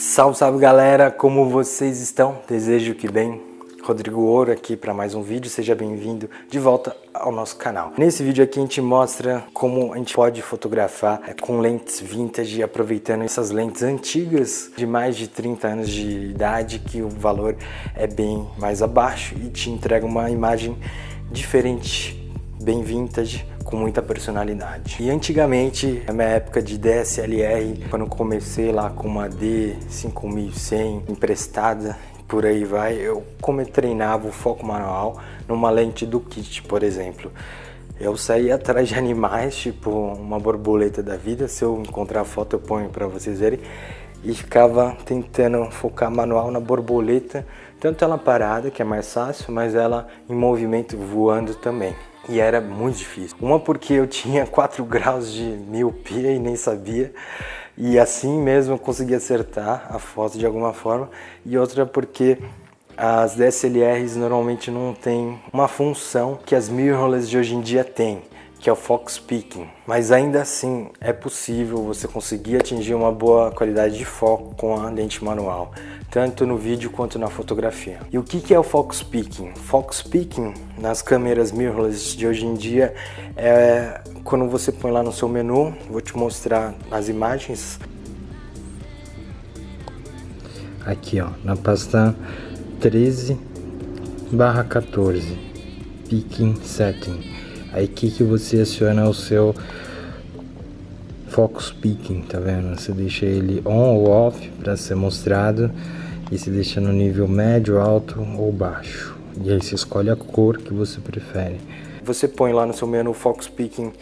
Salve, salve galera, como vocês estão? Desejo que bem. Rodrigo Ouro aqui para mais um vídeo, seja bem-vindo de volta ao nosso canal. Nesse vídeo aqui a gente mostra como a gente pode fotografar é, com lentes vintage, aproveitando essas lentes antigas de mais de 30 anos de idade, que o valor é bem mais abaixo e te entrega uma imagem diferente, bem vintage, com muita personalidade. E antigamente, na minha época de DSLR, quando comecei lá com uma D5100 emprestada, por aí vai, eu como eu treinava o foco manual numa lente do kit, por exemplo. Eu saía atrás de animais, tipo uma borboleta da vida, se eu encontrar a foto eu ponho para vocês verem, e ficava tentando focar manual na borboleta, tanto ela parada, que é mais fácil, mas ela em movimento voando também e era muito difícil. Uma porque eu tinha 4 graus de miopia e nem sabia, e assim mesmo eu consegui acertar a foto de alguma forma, e outra porque as DSLRs normalmente não têm uma função que as mirrorless de hoje em dia têm que é o Fox Peaking. Mas ainda assim é possível você conseguir atingir uma boa qualidade de foco com a lente manual, tanto no vídeo quanto na fotografia. E o que é o Fox Peaking? Fox Peaking nas câmeras mirrorless de hoje em dia é quando você põe lá no seu menu, vou te mostrar as imagens. Aqui ó, na pasta 13 barra 14, Peaking Setting aqui que você aciona o seu Focus Peaking, tá vendo? Você deixa ele on ou off para ser mostrado e se deixa no nível médio, alto ou baixo. E aí você escolhe a cor que você prefere. Você põe lá no seu menu Focus Peaking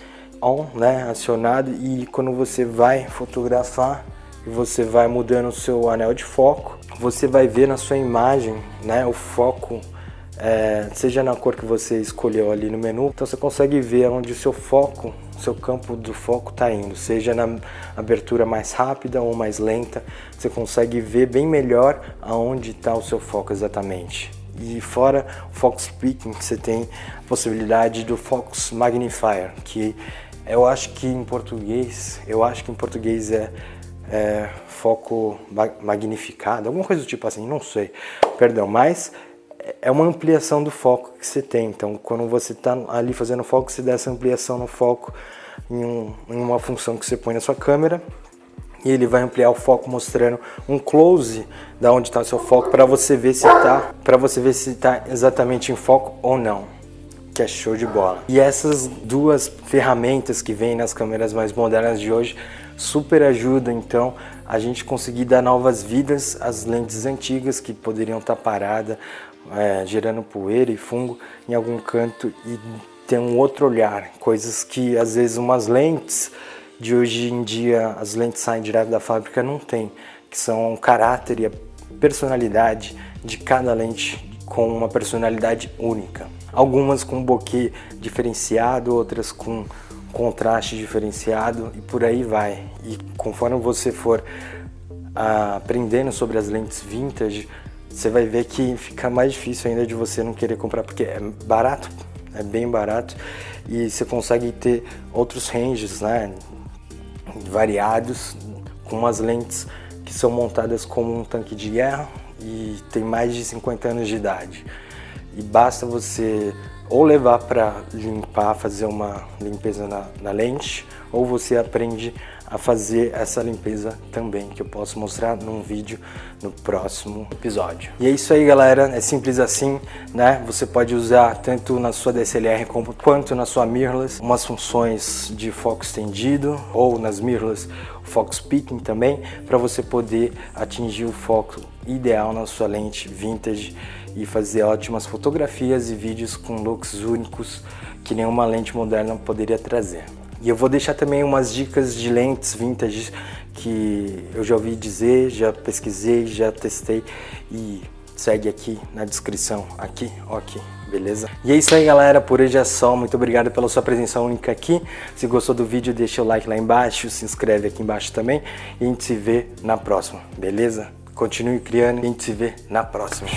on, né, acionado e quando você vai fotografar você vai mudando o seu anel de foco, você vai ver na sua imagem, né, o foco é, seja na cor que você escolheu ali no menu, então você consegue ver onde o seu foco, seu campo do foco está indo, seja na abertura mais rápida ou mais lenta, você consegue ver bem melhor aonde está o seu foco exatamente. E fora o Focus Peaking, você tem a possibilidade do Focus Magnifier, que eu acho que em português, eu acho que em português é, é foco magnificado, alguma coisa do tipo assim, não sei, perdão, mas é uma ampliação do foco que você tem. Então, quando você está ali fazendo foco, você dá essa ampliação no foco em, um, em, uma função que você põe na sua câmera e ele vai ampliar o foco mostrando um close da onde está o seu foco para você ver se está para você ver se está exatamente em foco ou não que é show de bola. E essas duas ferramentas que vêm nas câmeras mais modernas de hoje super ajudam então a gente conseguir dar novas vidas às lentes antigas que poderiam estar tá paradas é, gerando poeira e fungo em algum canto e ter um outro olhar, coisas que às vezes umas lentes de hoje em dia, as lentes saem direto da fábrica, não tem, que são o caráter e a personalidade de cada lente com uma personalidade única. Algumas com bokeh diferenciado, outras com contraste diferenciado e por aí vai. E conforme você for ah, aprendendo sobre as lentes vintage, você vai ver que fica mais difícil ainda de você não querer comprar, porque é barato, é bem barato, e você consegue ter outros ranges, né, variados, com umas lentes que são montadas como um tanque de guerra e tem mais de 50 anos de idade. E basta você ou levar para limpar, fazer uma limpeza na, na lente, ou você aprende a fazer essa limpeza também, que eu posso mostrar num vídeo no próximo episódio. E é isso aí, galera, é simples assim, né? Você pode usar tanto na sua DSLR como, quanto na sua mirrorless, umas funções de foco estendido, ou nas mirrorless, o Fox Peaking também, para você poder atingir o foco ideal na sua lente vintage e fazer ótimas fotografias e vídeos com looks únicos que nenhuma lente moderna poderia trazer. E eu vou deixar também umas dicas de lentes vintage que eu já ouvi dizer, já pesquisei, já testei e segue aqui na descrição, aqui, ó aqui, beleza? E é isso aí galera, por hoje é só, muito obrigado pela sua presença única aqui, se gostou do vídeo deixa o like lá embaixo, se inscreve aqui embaixo também e a gente se vê na próxima, beleza? Continue criando e a gente se vê na próxima.